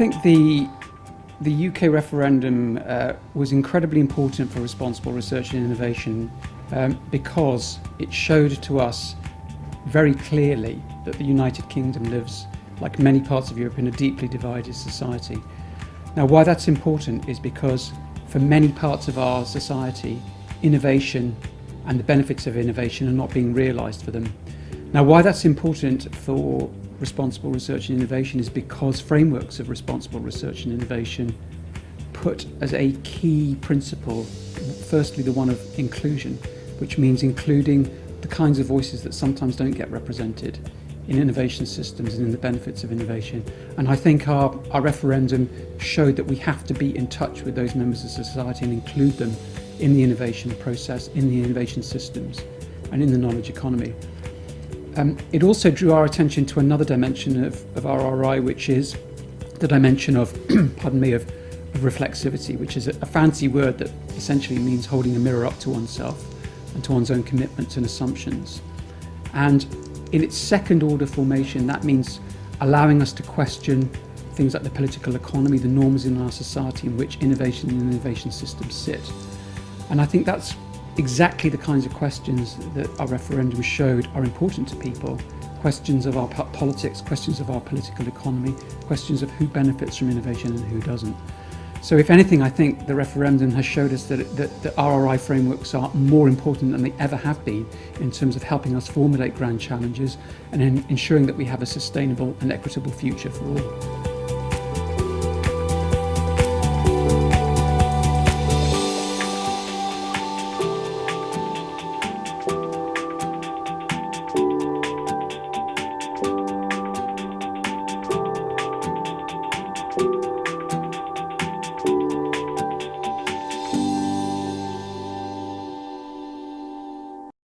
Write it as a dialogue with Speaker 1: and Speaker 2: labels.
Speaker 1: think the the UK referendum uh, was incredibly important for responsible research and innovation um, because it showed to us very clearly that the United Kingdom lives, like many parts of Europe, in a deeply divided society. Now, why that's important is because for many parts of our society, innovation and the benefits of innovation are not being realised for them. Now, why that's important for responsible research and innovation is because frameworks of responsible research and innovation put as a key principle, firstly the one of inclusion, which means including the kinds of voices that sometimes don't get represented in innovation systems and in the benefits of innovation. And I think our, our referendum showed that we have to be in touch with those members of society and include them in the innovation process, in the innovation systems and in the knowledge economy. Um, it also drew our attention to another dimension of, of RRI, which is the dimension of, pardon me, of, of reflexivity, which is a, a fancy word that essentially means holding a mirror up to oneself and to one's own commitments and assumptions. And in its second order formation, that means allowing us to question things like the political economy, the norms in our society in which innovation and innovation systems sit. And I think that's exactly the kinds of questions that our referendum showed are important to people questions of our politics, questions of our political economy, questions of who benefits from innovation and who doesn't. So if anything, I think the referendum has showed us that, that the RRI frameworks are more important than they ever have been in terms of helping us formulate grand challenges and in ensuring that we have a sustainable and equitable future for all.